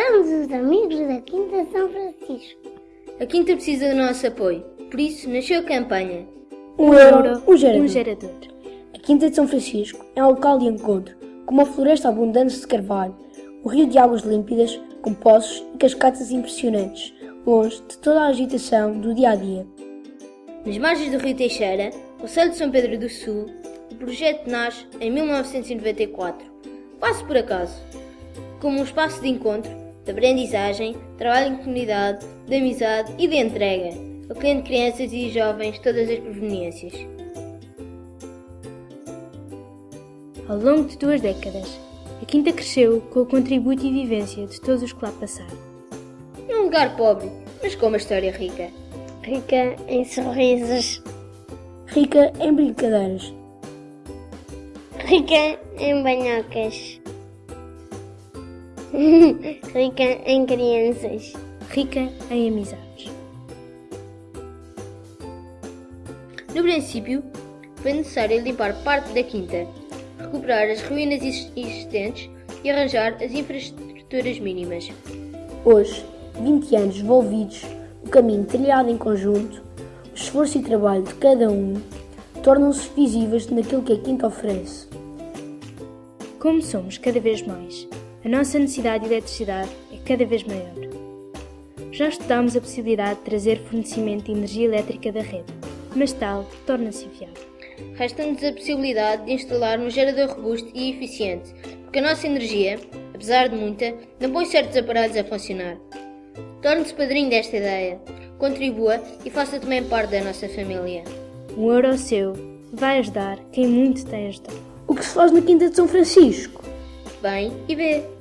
Somos os amigos da Quinta São Francisco. A Quinta precisa do nosso apoio, por isso nasceu a campanha. Um euro, um gerador. Um gerador. A Quinta de São Francisco é um local de encontro, com uma floresta abundante de carvalho, um rio de águas límpidas, com poços e cascatas impressionantes, longe de toda a agitação do dia a dia. Nas margens do Rio Teixeira, Conselho de São Pedro do Sul, o projeto nasce em 1994, quase por acaso, como um espaço de encontro, de aprendizagem, trabalho em comunidade, de amizade e de entrega, acolhendo crianças e jovens de todas as proveniências. Ao longo de duas décadas, a Quinta cresceu com o contributo e vivência de todos os que lá passaram. É um lugar pobre, mas com uma história rica. Rica em sorrisos. Rica em brincadeiras. Rica em banhocas. Rica em crianças. Rica em amizades. No princípio, foi necessário limpar parte da quinta, recuperar as ruínas existentes e arranjar as infraestruturas mínimas. Hoje, 20 anos envolvidos no caminho trilhado em conjunto, o esforço e trabalho de cada um tornam-se visíveis naquilo que a Quinta oferece. Como somos cada vez mais, a nossa necessidade de eletricidade é cada vez maior. Já estudámos a possibilidade de trazer fornecimento de energia elétrica da rede, mas tal torna-se inviável. Resta-nos a possibilidade de instalar um gerador robusto e eficiente, porque a nossa energia, apesar de muita, não põe certos aparelhos a funcionar. Torne-se padrinho desta ideia, contribua e faça também parte da nossa família. Um euro seu vai ajudar quem muito tem ajudado. O que se faz na Quinta de São Francisco? Bem e vê.